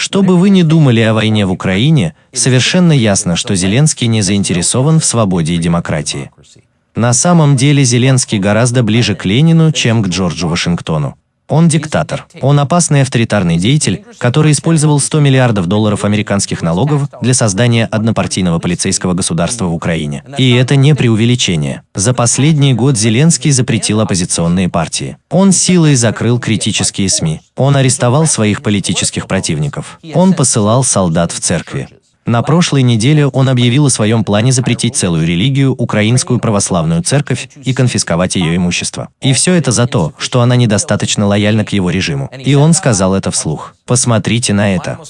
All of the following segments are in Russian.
Что бы вы ни думали о войне в Украине, совершенно ясно, что Зеленский не заинтересован в свободе и демократии. На самом деле Зеленский гораздо ближе к Ленину, чем к Джорджу Вашингтону. Он диктатор. Он опасный авторитарный деятель, который использовал 100 миллиардов долларов американских налогов для создания однопартийного полицейского государства в Украине. И это не преувеличение. За последний год Зеленский запретил оппозиционные партии. Он силой закрыл критические СМИ. Он арестовал своих политических противников. Он посылал солдат в церкви. На прошлой неделе он объявил о своем плане запретить целую религию, Украинскую православную церковь, и конфисковать ее имущество. И все это за то, что она недостаточно лояльна к его режиму. И он сказал это вслух. Посмотрите на это.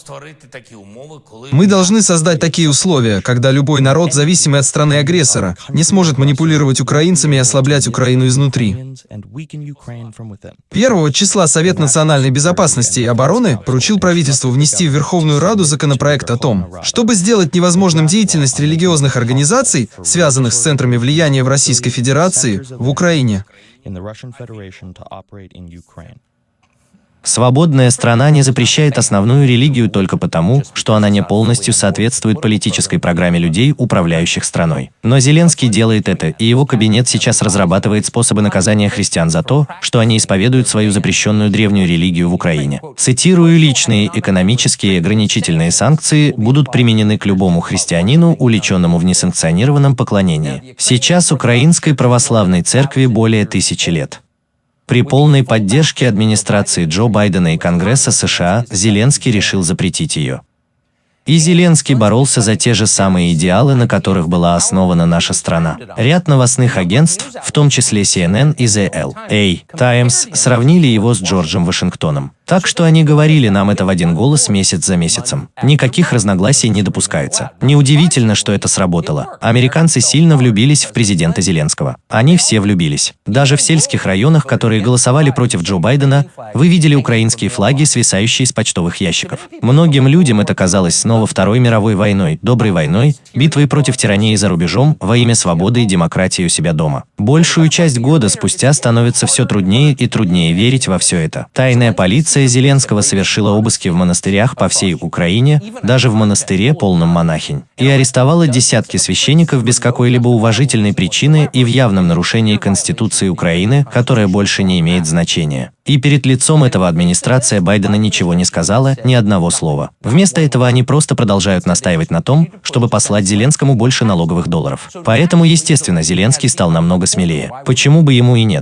Мы должны создать такие условия, когда любой народ, зависимый от страны-агрессора, не сможет манипулировать украинцами и ослаблять Украину изнутри. 1 числа Совет национальной безопасности и обороны поручил правительству внести в Верховную Раду законопроект о том, чтобы сделать невозможным деятельность религиозных организаций, связанных с центрами влияния в Российской Федерации, в Украине. Свободная страна не запрещает основную религию только потому, что она не полностью соответствует политической программе людей, управляющих страной. Но Зеленский делает это, и его кабинет сейчас разрабатывает способы наказания христиан за то, что они исповедуют свою запрещенную древнюю религию в Украине. Цитирую, личные экономические ограничительные санкции будут применены к любому христианину, увлеченному в несанкционированном поклонении. Сейчас Украинской православной церкви более тысячи лет. При полной поддержке администрации Джо Байдена и Конгресса США Зеленский решил запретить ее. И Зеленский боролся за те же самые идеалы, на которых была основана наша страна. Ряд новостных агентств, в том числе CNN и The LA Times, сравнили его с Джорджем Вашингтоном. Так что они говорили нам это в один голос месяц за месяцем. Никаких разногласий не допускается. Неудивительно, что это сработало. Американцы сильно влюбились в президента Зеленского. Они все влюбились. Даже в сельских районах, которые голосовали против Джо Байдена, вы видели украинские флаги, свисающие с почтовых ящиков. Многим людям это казалось снова Второй мировой войной, доброй войной, битвой против тирании за рубежом во имя свободы и демократии у себя дома. Большую часть года спустя становится все труднее и труднее верить во все это. Тайная полиция Полиция Зеленского совершила обыски в монастырях по всей Украине, даже в монастыре, полном монахинь, и арестовала десятки священников без какой-либо уважительной причины и в явном нарушении Конституции Украины, которая больше не имеет значения. И перед лицом этого администрация Байдена ничего не сказала, ни одного слова. Вместо этого они просто продолжают настаивать на том, чтобы послать Зеленскому больше налоговых долларов. Поэтому, естественно, Зеленский стал намного смелее. Почему бы ему и нет?